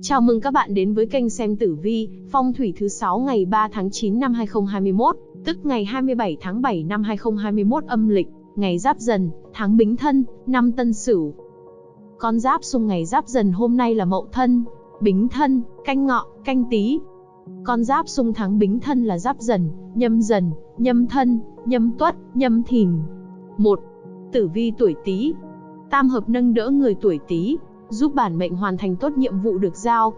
Chào mừng các bạn đến với kênh xem tử vi, phong thủy thứ 6 ngày 3 tháng 9 năm 2021, tức ngày 27 tháng 7 năm 2021 âm lịch, ngày Giáp Dần, tháng Bính Thân, năm Tân Sửu. Con giáp xung ngày Giáp Dần hôm nay là Mậu Thân, Bính Thân, Canh Ngọ, Canh Tý. Con giáp xung tháng Bính Thân là Giáp Dần, Nhâm Dần, Nhâm Thân, Nhâm Tuất, Nhâm Thìn. 1. Tử vi tuổi Tý. Tam hợp nâng đỡ người tuổi Tý, giúp bản mệnh hoàn thành tốt nhiệm vụ được giao.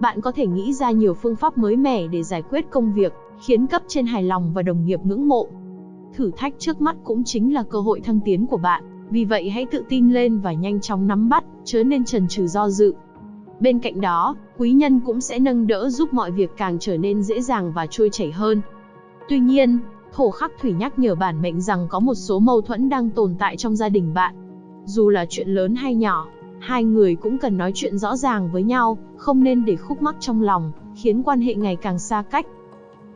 Bạn có thể nghĩ ra nhiều phương pháp mới mẻ để giải quyết công việc, khiến cấp trên hài lòng và đồng nghiệp ngưỡng mộ. Thử thách trước mắt cũng chính là cơ hội thăng tiến của bạn, vì vậy hãy tự tin lên và nhanh chóng nắm bắt, chớ nên chần chừ do dự. Bên cạnh đó, quý nhân cũng sẽ nâng đỡ giúp mọi việc càng trở nên dễ dàng và trôi chảy hơn. Tuy nhiên, thổ khắc thủy nhắc nhở bản mệnh rằng có một số mâu thuẫn đang tồn tại trong gia đình bạn. Dù là chuyện lớn hay nhỏ, hai người cũng cần nói chuyện rõ ràng với nhau, không nên để khúc mắc trong lòng, khiến quan hệ ngày càng xa cách.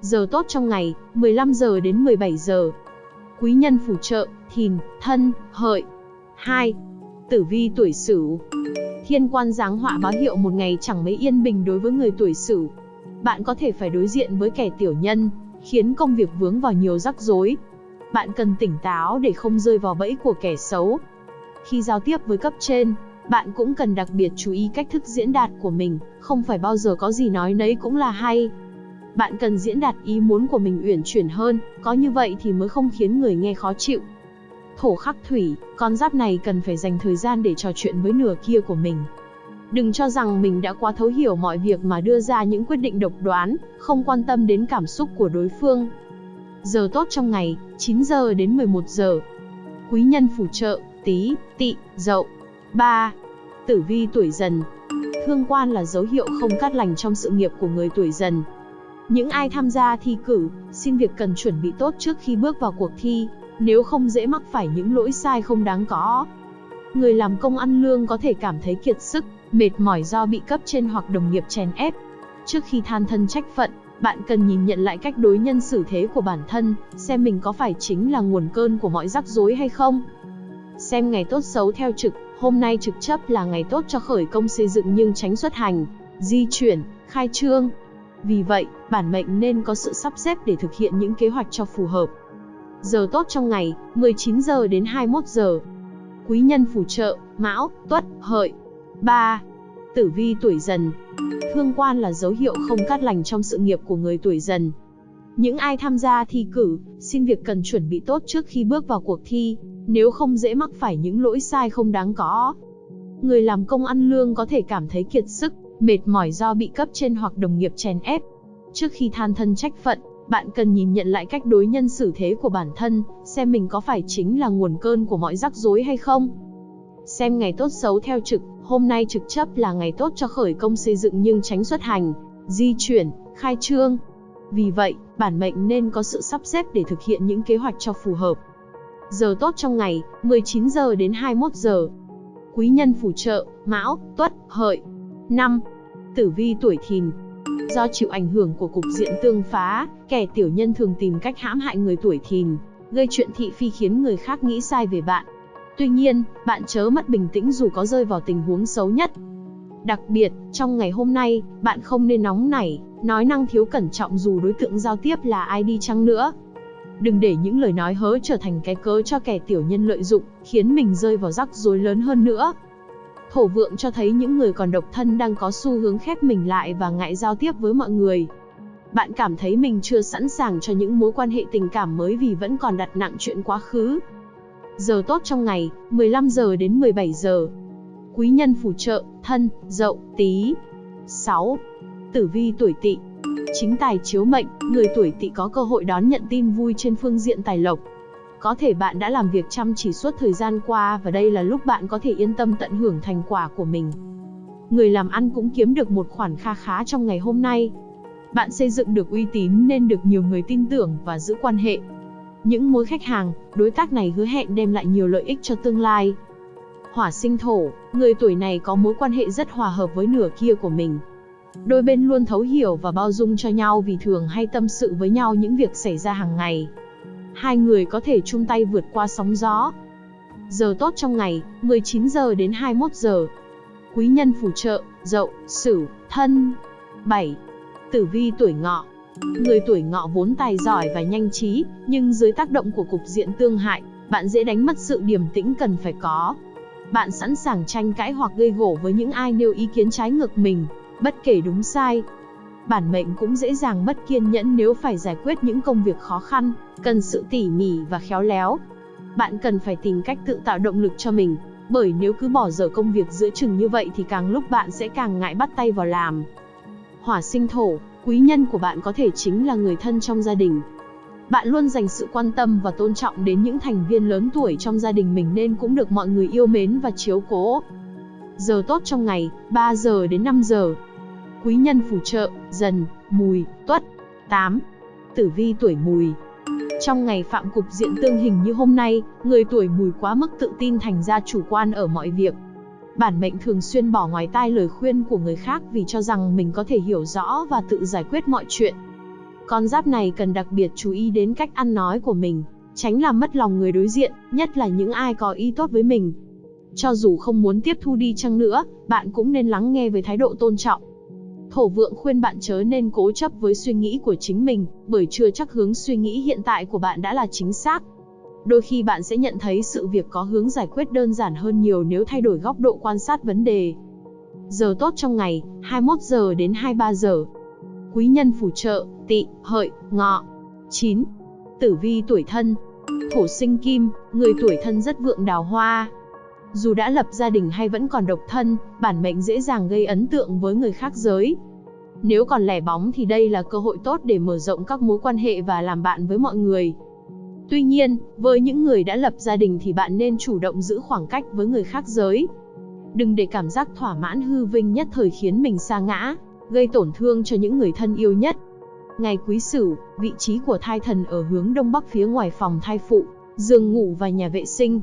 Giờ tốt trong ngày, 15 giờ đến 17 giờ. Quý nhân phù trợ, thìn, thân, hợi. 2. Tử vi tuổi Sửu. Thiên quan giáng họa báo hiệu một ngày chẳng mấy yên bình đối với người tuổi Sửu. Bạn có thể phải đối diện với kẻ tiểu nhân, khiến công việc vướng vào nhiều rắc rối. Bạn cần tỉnh táo để không rơi vào bẫy của kẻ xấu. Khi giao tiếp với cấp trên, bạn cũng cần đặc biệt chú ý cách thức diễn đạt của mình, không phải bao giờ có gì nói nấy cũng là hay. Bạn cần diễn đạt ý muốn của mình uyển chuyển hơn, có như vậy thì mới không khiến người nghe khó chịu. Thổ khắc thủy, con giáp này cần phải dành thời gian để trò chuyện với nửa kia của mình. Đừng cho rằng mình đã quá thấu hiểu mọi việc mà đưa ra những quyết định độc đoán, không quan tâm đến cảm xúc của đối phương. Giờ tốt trong ngày, 9 giờ đến 11 giờ. Quý nhân phù trợ, tí, tị, dậu. 3. Tử vi tuổi dần Thương quan là dấu hiệu không cát lành trong sự nghiệp của người tuổi dần. Những ai tham gia thi cử, xin việc cần chuẩn bị tốt trước khi bước vào cuộc thi, nếu không dễ mắc phải những lỗi sai không đáng có. Người làm công ăn lương có thể cảm thấy kiệt sức, mệt mỏi do bị cấp trên hoặc đồng nghiệp chèn ép. Trước khi than thân trách phận, bạn cần nhìn nhận lại cách đối nhân xử thế của bản thân, xem mình có phải chính là nguồn cơn của mọi rắc rối hay không. Xem ngày tốt xấu theo trực, hôm nay trực chấp là ngày tốt cho khởi công xây dựng nhưng tránh xuất hành, di chuyển, khai trương. Vì vậy, bản mệnh nên có sự sắp xếp để thực hiện những kế hoạch cho phù hợp. Giờ tốt trong ngày, 19 giờ đến 21 giờ. Quý nhân phù trợ, Mão, Tuất, Hợi. 3. Tử vi tuổi dần. Thương quan là dấu hiệu không cát lành trong sự nghiệp của người tuổi dần. Những ai tham gia thi cử, xin việc cần chuẩn bị tốt trước khi bước vào cuộc thi, nếu không dễ mắc phải những lỗi sai không đáng có. Người làm công ăn lương có thể cảm thấy kiệt sức, mệt mỏi do bị cấp trên hoặc đồng nghiệp chèn ép. Trước khi than thân trách phận, bạn cần nhìn nhận lại cách đối nhân xử thế của bản thân, xem mình có phải chính là nguồn cơn của mọi rắc rối hay không. Xem ngày tốt xấu theo trực, hôm nay trực chấp là ngày tốt cho khởi công xây dựng nhưng tránh xuất hành, di chuyển, khai trương. Vì vậy, bản mệnh nên có sự sắp xếp để thực hiện những kế hoạch cho phù hợp. Giờ tốt trong ngày, 19 giờ đến 21 giờ. Quý nhân phù trợ, Mão, Tuất, Hợi. 5. Tử vi tuổi Thìn. Do chịu ảnh hưởng của cục diện tương phá, kẻ tiểu nhân thường tìm cách hãm hại người tuổi Thìn, gây chuyện thị phi khiến người khác nghĩ sai về bạn. Tuy nhiên, bạn chớ mất bình tĩnh dù có rơi vào tình huống xấu nhất. Đặc biệt, trong ngày hôm nay, bạn không nên nóng nảy, nói năng thiếu cẩn trọng dù đối tượng giao tiếp là ai đi chăng nữa. Đừng để những lời nói hớ trở thành cái cớ cho kẻ tiểu nhân lợi dụng, khiến mình rơi vào rắc rối lớn hơn nữa. Thổ vượng cho thấy những người còn độc thân đang có xu hướng khép mình lại và ngại giao tiếp với mọi người. Bạn cảm thấy mình chưa sẵn sàng cho những mối quan hệ tình cảm mới vì vẫn còn đặt nặng chuyện quá khứ. Giờ tốt trong ngày, 15 giờ đến 17 giờ. Quý nhân phù trợ, thân, dậu, tí. 6. Tử vi tuổi tỵ Chính tài chiếu mệnh, người tuổi tỵ có cơ hội đón nhận tin vui trên phương diện tài lộc. Có thể bạn đã làm việc chăm chỉ suốt thời gian qua và đây là lúc bạn có thể yên tâm tận hưởng thành quả của mình. Người làm ăn cũng kiếm được một khoản kha khá trong ngày hôm nay. Bạn xây dựng được uy tín nên được nhiều người tin tưởng và giữ quan hệ. Những mối khách hàng, đối tác này hứa hẹn đem lại nhiều lợi ích cho tương lai. Hỏa sinh thổ, người tuổi này có mối quan hệ rất hòa hợp với nửa kia của mình. Đôi bên luôn thấu hiểu và bao dung cho nhau vì thường hay tâm sự với nhau những việc xảy ra hàng ngày. Hai người có thể chung tay vượt qua sóng gió. Giờ tốt trong ngày, 19 giờ đến 21 giờ. Quý nhân phù trợ, Dậu, Sửu, Thân. 7. Tử vi tuổi Ngọ. Người tuổi Ngọ vốn tài giỏi và nhanh trí, nhưng dưới tác động của cục diện tương hại, bạn dễ đánh mất sự điềm tĩnh cần phải có. Bạn sẵn sàng tranh cãi hoặc gây gổ với những ai nêu ý kiến trái ngược mình, bất kể đúng sai. Bản mệnh cũng dễ dàng mất kiên nhẫn nếu phải giải quyết những công việc khó khăn, cần sự tỉ mỉ và khéo léo. Bạn cần phải tìm cách tự tạo động lực cho mình, bởi nếu cứ bỏ dở công việc giữa chừng như vậy thì càng lúc bạn sẽ càng ngại bắt tay vào làm. Hỏa sinh thổ, quý nhân của bạn có thể chính là người thân trong gia đình. Bạn luôn dành sự quan tâm và tôn trọng đến những thành viên lớn tuổi trong gia đình mình nên cũng được mọi người yêu mến và chiếu cố. Giờ tốt trong ngày, 3 giờ đến 5 giờ. Quý nhân phù trợ, dần, mùi, tuất. 8. Tử vi tuổi mùi, trong ngày phạm cục diện tương hình như hôm nay, người tuổi mùi quá mức tự tin thành ra chủ quan ở mọi việc. Bản mệnh thường xuyên bỏ ngoài tai lời khuyên của người khác vì cho rằng mình có thể hiểu rõ và tự giải quyết mọi chuyện. Con giáp này cần đặc biệt chú ý đến cách ăn nói của mình, tránh làm mất lòng người đối diện, nhất là những ai có ý tốt với mình. Cho dù không muốn tiếp thu đi chăng nữa, bạn cũng nên lắng nghe với thái độ tôn trọng. Thổ vượng khuyên bạn chớ nên cố chấp với suy nghĩ của chính mình, bởi chưa chắc hướng suy nghĩ hiện tại của bạn đã là chính xác. Đôi khi bạn sẽ nhận thấy sự việc có hướng giải quyết đơn giản hơn nhiều nếu thay đổi góc độ quan sát vấn đề. Giờ tốt trong ngày, 21 giờ đến 23 giờ. Quý nhân phù trợ, tị, hợi, ngọ. 9. Tử vi tuổi thân. Thổ sinh kim, người tuổi thân rất vượng đào hoa, dù đã lập gia đình hay vẫn còn độc thân, bản mệnh dễ dàng gây ấn tượng với người khác giới. Nếu còn lẻ bóng thì đây là cơ hội tốt để mở rộng các mối quan hệ và làm bạn với mọi người. Tuy nhiên, với những người đã lập gia đình thì bạn nên chủ động giữ khoảng cách với người khác giới. Đừng để cảm giác thỏa mãn hư vinh nhất thời khiến mình sa ngã, gây tổn thương cho những người thân yêu nhất. Ngày quý sửu, vị trí của thai thần ở hướng đông bắc phía ngoài phòng thai phụ, giường ngủ và nhà vệ sinh,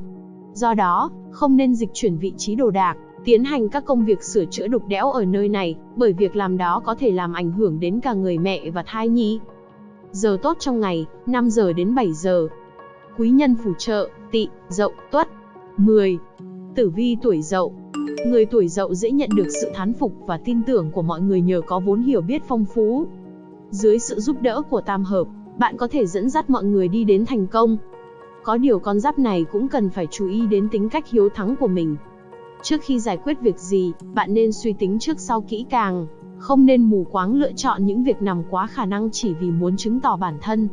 Do đó, không nên dịch chuyển vị trí đồ đạc, tiến hành các công việc sửa chữa đục đẽo ở nơi này, bởi việc làm đó có thể làm ảnh hưởng đến cả người mẹ và thai nhi. Giờ tốt trong ngày, 5 giờ đến 7 giờ. Quý nhân phù trợ, tị, dậu, tuất. 10. Tử vi tuổi dậu. Người tuổi dậu dễ nhận được sự thán phục và tin tưởng của mọi người nhờ có vốn hiểu biết phong phú. Dưới sự giúp đỡ của tam hợp, bạn có thể dẫn dắt mọi người đi đến thành công, có điều con giáp này cũng cần phải chú ý đến tính cách hiếu thắng của mình. Trước khi giải quyết việc gì, bạn nên suy tính trước sau kỹ càng, không nên mù quáng lựa chọn những việc nằm quá khả năng chỉ vì muốn chứng tỏ bản thân.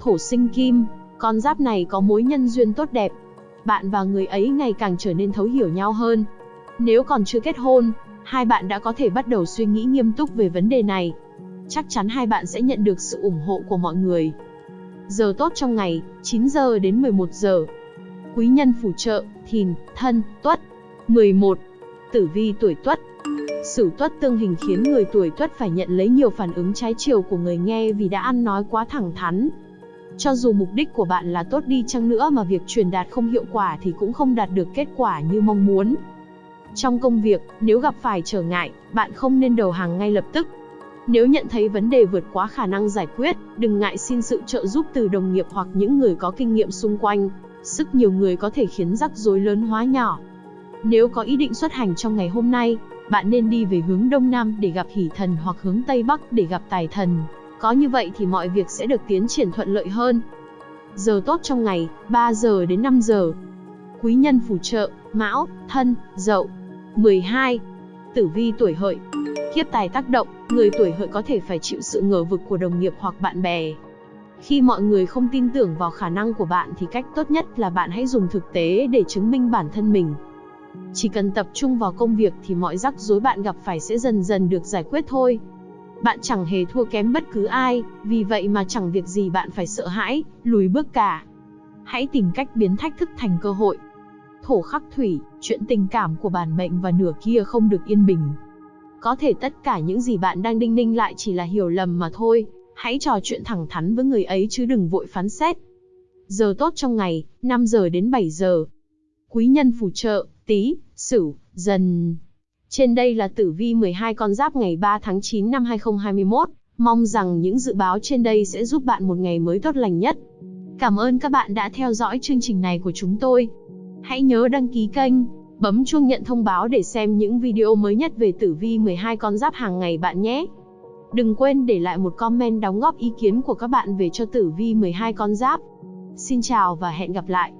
Thổ sinh kim, con giáp này có mối nhân duyên tốt đẹp. Bạn và người ấy ngày càng trở nên thấu hiểu nhau hơn. Nếu còn chưa kết hôn, hai bạn đã có thể bắt đầu suy nghĩ nghiêm túc về vấn đề này. Chắc chắn hai bạn sẽ nhận được sự ủng hộ của mọi người. Giờ tốt trong ngày, 9 giờ đến 11 giờ. Quý nhân phù trợ, thìn, thân, tuất. 11. Tử vi tuổi tuất. Sửu tuất tương hình khiến người tuổi tuất phải nhận lấy nhiều phản ứng trái chiều của người nghe vì đã ăn nói quá thẳng thắn. Cho dù mục đích của bạn là tốt đi chăng nữa mà việc truyền đạt không hiệu quả thì cũng không đạt được kết quả như mong muốn. Trong công việc, nếu gặp phải trở ngại, bạn không nên đầu hàng ngay lập tức, nếu nhận thấy vấn đề vượt quá khả năng giải quyết, đừng ngại xin sự trợ giúp từ đồng nghiệp hoặc những người có kinh nghiệm xung quanh. Sức nhiều người có thể khiến rắc rối lớn hóa nhỏ. Nếu có ý định xuất hành trong ngày hôm nay, bạn nên đi về hướng Đông Nam để gặp hỷ thần hoặc hướng Tây Bắc để gặp tài thần. Có như vậy thì mọi việc sẽ được tiến triển thuận lợi hơn. Giờ tốt trong ngày, 3 giờ đến 5 giờ. Quý nhân phù trợ, Mão, Thân, Dậu. 12. Tử vi tuổi hợi, Kiếp tài tác động, người tuổi hợi có thể phải chịu sự ngờ vực của đồng nghiệp hoặc bạn bè. Khi mọi người không tin tưởng vào khả năng của bạn thì cách tốt nhất là bạn hãy dùng thực tế để chứng minh bản thân mình. Chỉ cần tập trung vào công việc thì mọi rắc rối bạn gặp phải sẽ dần dần được giải quyết thôi. Bạn chẳng hề thua kém bất cứ ai, vì vậy mà chẳng việc gì bạn phải sợ hãi, lùi bước cả. Hãy tìm cách biến thách thức thành cơ hội. Thổ khắc thủy, chuyện tình cảm của bản mệnh và nửa kia không được yên bình. Có thể tất cả những gì bạn đang đinh ninh lại chỉ là hiểu lầm mà thôi, hãy trò chuyện thẳng thắn với người ấy chứ đừng vội phán xét. Giờ tốt trong ngày, 5 giờ đến 7 giờ. Quý nhân phù trợ, tí, sửu, dần. Trên đây là tử vi 12 con giáp ngày 3 tháng 9 năm 2021. Mong rằng những dự báo trên đây sẽ giúp bạn một ngày mới tốt lành nhất. Cảm ơn các bạn đã theo dõi chương trình này của chúng tôi. Hãy nhớ đăng ký kênh Bấm chuông nhận thông báo để xem những video mới nhất về tử vi 12 con giáp hàng ngày bạn nhé. Đừng quên để lại một comment đóng góp ý kiến của các bạn về cho tử vi 12 con giáp. Xin chào và hẹn gặp lại.